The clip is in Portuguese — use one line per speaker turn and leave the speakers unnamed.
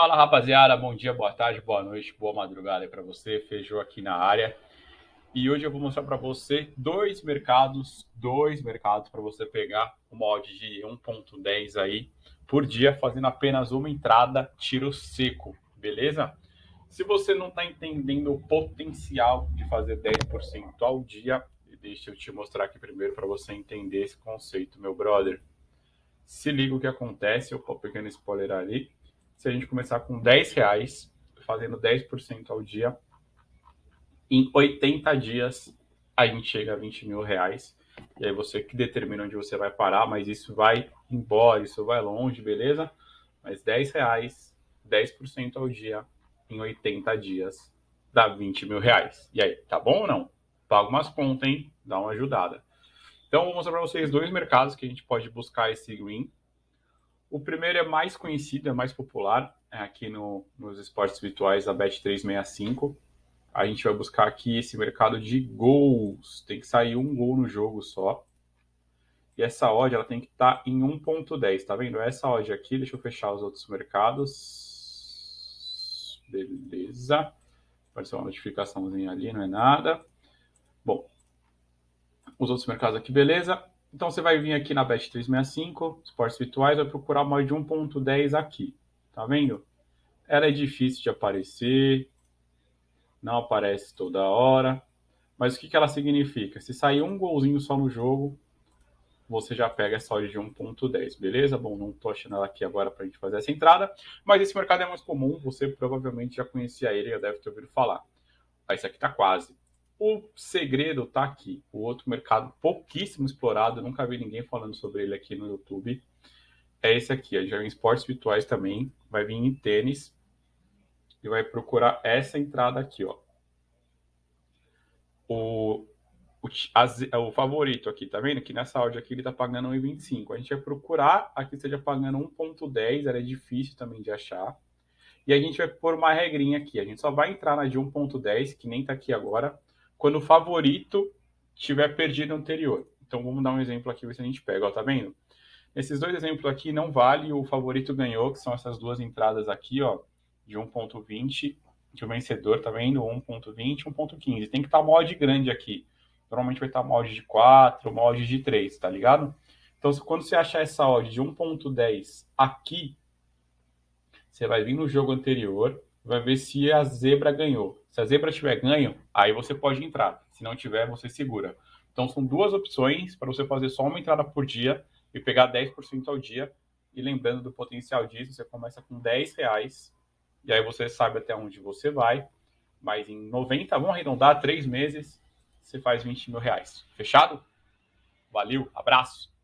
Fala rapaziada, bom dia, boa tarde, boa noite, boa madrugada aí para você, Feijou aqui na área. E hoje eu vou mostrar para você dois mercados, dois mercados para você pegar uma odd de 1.10 aí por dia, fazendo apenas uma entrada, tiro seco, beleza? Se você não está entendendo o potencial de fazer 10% ao dia, deixa eu te mostrar aqui primeiro para você entender esse conceito, meu brother. Se liga o que acontece, eu vou pequeno spoiler ali se a gente começar com 10 reais, fazendo 10% ao dia, em 80 dias a gente chega a 20 mil reais. E aí você que determina onde você vai parar, mas isso vai embora, isso vai longe, beleza? Mas 10 reais, 10% ao dia, em 80 dias, dá 20 mil reais. E aí, tá bom ou não? Paga umas contas, hein? Dá uma ajudada. Então, vou mostrar para vocês dois mercados que a gente pode buscar esse green o primeiro é mais conhecido, é mais popular, é aqui no, nos esportes virtuais da Bet365. A gente vai buscar aqui esse mercado de gols. Tem que sair um gol no jogo só. E essa odd ela tem que estar tá em 1.10, tá vendo? Essa odd aqui, deixa eu fechar os outros mercados. Beleza. Apareceu uma notificaçãozinha ali, não é nada. Bom, os outros mercados aqui, beleza. Então você vai vir aqui na Bet365, esportes virtuais, vai procurar uma de 1.10 aqui. Tá vendo? Ela é difícil de aparecer, não aparece toda hora. Mas o que, que ela significa? Se sair um golzinho só no jogo, você já pega essa odd de 1.10, beleza? Bom, não estou achando ela aqui agora para a gente fazer essa entrada, mas esse mercado é mais comum, você provavelmente já conhecia ele, já deve ter ouvido falar. Esse aqui está quase. O segredo está aqui. O outro mercado pouquíssimo explorado, nunca vi ninguém falando sobre ele aqui no YouTube. É esse aqui, a já em esportes virtuais também, vai vir em tênis e vai procurar essa entrada aqui, ó. O, o, a, o favorito aqui, tá vendo? Que nessa áudio aqui ele tá pagando 1,25. A gente vai procurar aqui esteja pagando 1,10, ela é difícil também de achar. E a gente vai pôr uma regrinha aqui. A gente só vai entrar na de 1,10, que nem tá aqui agora, quando o favorito tiver perdido anterior. Então vamos dar um exemplo aqui, ver se a gente pega, ó, tá vendo? Esses dois exemplos aqui não vale o favorito ganhou, que são essas duas entradas aqui, ó, de 1.20, que o vencedor, tá vendo? 1.20, 1.15. Tem que estar tá uma odd grande aqui. Normalmente vai estar tá uma odd de 4, uma odd de 3, tá ligado? Então, quando você achar essa odd de 1.10 aqui, você vai vir no jogo anterior, vai ver se a zebra ganhou. Se a zebra tiver ganho, aí você pode entrar. Se não tiver, você segura. Então são duas opções para você fazer só uma entrada por dia e pegar 10% ao dia. E lembrando do potencial disso, você começa com 10 reais e aí você sabe até onde você vai. Mas em 90, vamos arredondar, 3 meses, você faz 20 mil reais. Fechado? Valeu, abraço!